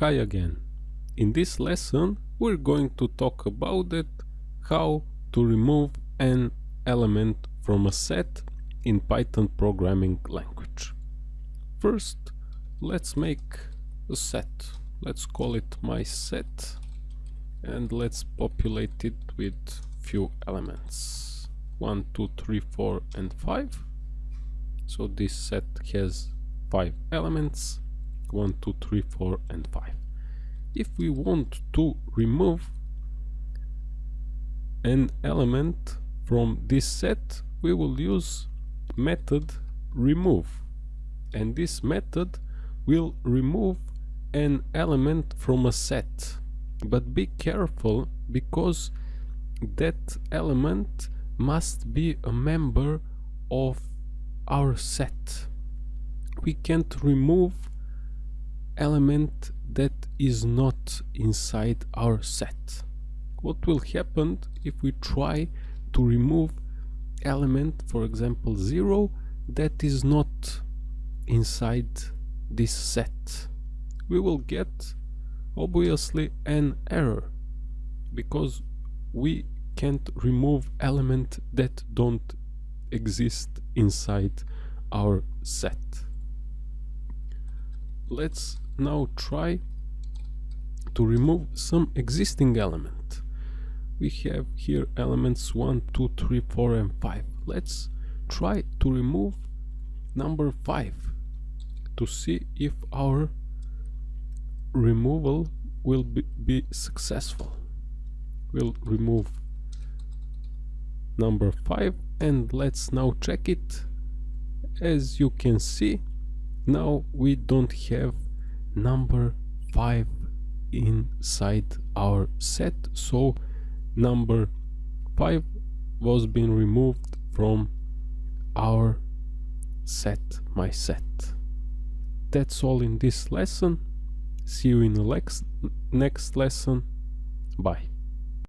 Hi again. In this lesson we're going to talk about it, how to remove an element from a set in Python programming language. First let's make a set. Let's call it my set and let's populate it with few elements. 1, 2, 3, 4 and 5. So this set has 5 elements 1, 2, 3, 4 and 5. If we want to remove an element from this set we will use method remove. And this method will remove an element from a set. But be careful because that element must be a member of our set. We can't remove element that is not inside our set. What will happen if we try to remove element, for example 0, that is not inside this set? We will get obviously an error because we can't remove element that don't exist inside our set. Let's now try to remove some existing element. We have here elements 1, 2, 3, 4 and 5. Let's try to remove number 5 to see if our removal will be, be successful. We'll remove number 5 and let's now check it. As you can see, now we don't have number 5 inside our set. So number 5 was being removed from our set my set. That's all in this lesson. See you in the next next lesson. Bye